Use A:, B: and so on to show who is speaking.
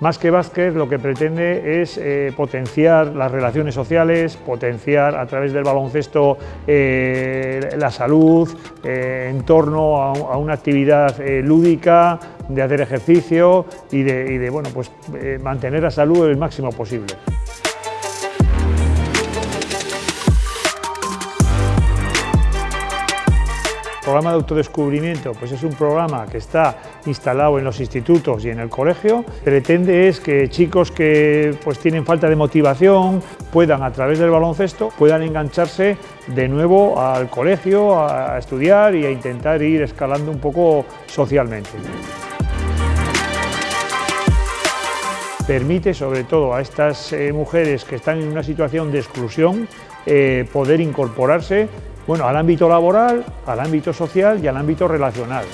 A: Más que básquet, lo que pretende es eh, potenciar las relaciones sociales, potenciar a través del baloncesto eh, la salud, eh, en torno a, una actividad lúdica, de hacer ejercicio y de, y de bueno, pues, mantener la salud el máximo posible. El programa de autodescubrimiento pues es un programa que está instalado en los institutos y en el colegio. Pretende es que chicos que pues, tienen falta de motivación puedan, a través del baloncesto, puedan engancharse de nuevo al colegio, a estudiar y a intentar ir escalando un poco socialmente. Permite sobre todo a estas eh, mujeres que están en una situación de exclusión eh, poder incorporarse bueno, al ámbito laboral, al ámbito social y al ámbito relacional.